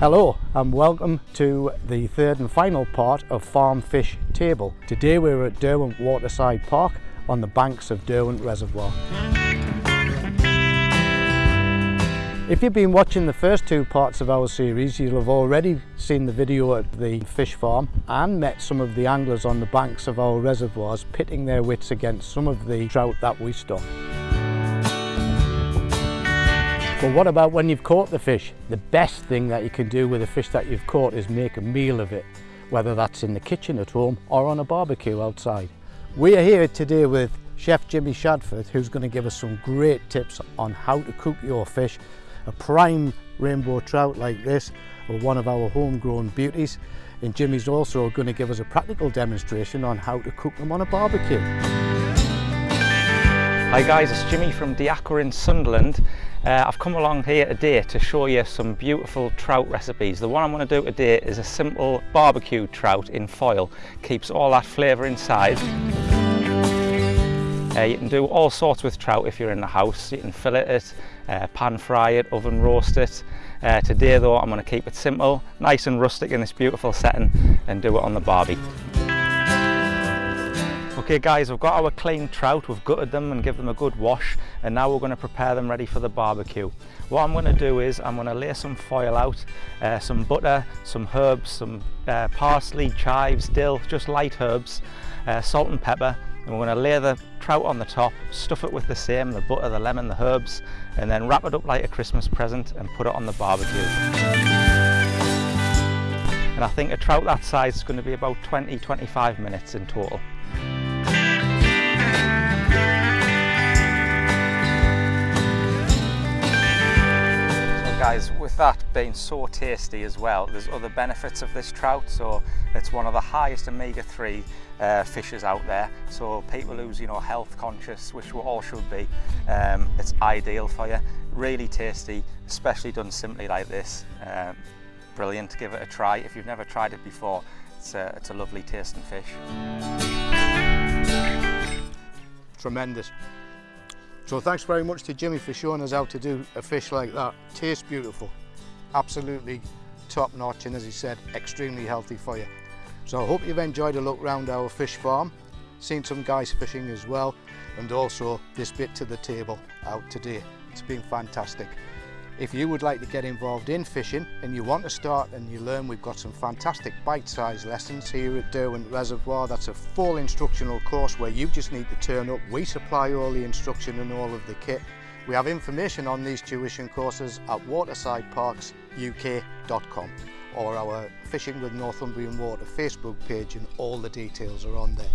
Hello and welcome to the third and final part of Farm Fish Table. Today we're at Derwent Waterside Park on the banks of Derwent Reservoir. If you've been watching the first two parts of our series, you'll have already seen the video at the fish farm and met some of the anglers on the banks of our reservoirs pitting their wits against some of the trout that we stock. But what about when you've caught the fish? The best thing that you can do with a fish that you've caught is make a meal of it, whether that's in the kitchen at home or on a barbecue outside. We are here today with Chef Jimmy Shadford, who's going to give us some great tips on how to cook your fish. A prime rainbow trout like this, or one of our homegrown beauties. And Jimmy's also going to give us a practical demonstration on how to cook them on a barbecue. Hi guys, it's Jimmy from Diacre in Sunderland uh, I've come along here today to show you some beautiful trout recipes. The one I'm going to do today is a simple barbecue trout in foil. Keeps all that flavour inside. Uh, you can do all sorts with trout if you're in the house. You can fillet it, uh, pan fry it, oven roast it. Uh, today though I'm going to keep it simple, nice and rustic in this beautiful setting and do it on the barbie. Okay guys, we've got our clean trout, we've gutted them and give them a good wash and now we're going to prepare them ready for the barbecue. What I'm going to do is I'm going to lay some foil out, uh, some butter, some herbs, some uh, parsley, chives, dill, just light herbs, uh, salt and pepper and we're going to lay the trout on the top, stuff it with the same, the butter, the lemon, the herbs and then wrap it up like a Christmas present and put it on the barbecue. And I think a trout that size is going to be about 20-25 minutes in total. with that being so tasty as well, there's other benefits of this trout. So it's one of the highest omega-3 uh, fishes out there. So people who's you know health conscious, which we all should be, um, it's ideal for you. Really tasty, especially done simply like this. Um, brilliant, give it a try. If you've never tried it before, it's a, it's a lovely tasting fish. Tremendous. So thanks very much to Jimmy for showing us how to do a fish like that. Tastes beautiful, absolutely top notch and as he said, extremely healthy for you. So I hope you've enjoyed a look round our fish farm, seen some guys fishing as well and also this bit to the table out today. It's been fantastic. If you would like to get involved in fishing and you want to start and you learn, we've got some fantastic bite-sized lessons here at Derwent Reservoir. That's a full instructional course where you just need to turn up. We supply all the instruction and all of the kit. We have information on these tuition courses at watersideparksuk.com or our Fishing with Northumbrian Water Facebook page and all the details are on there.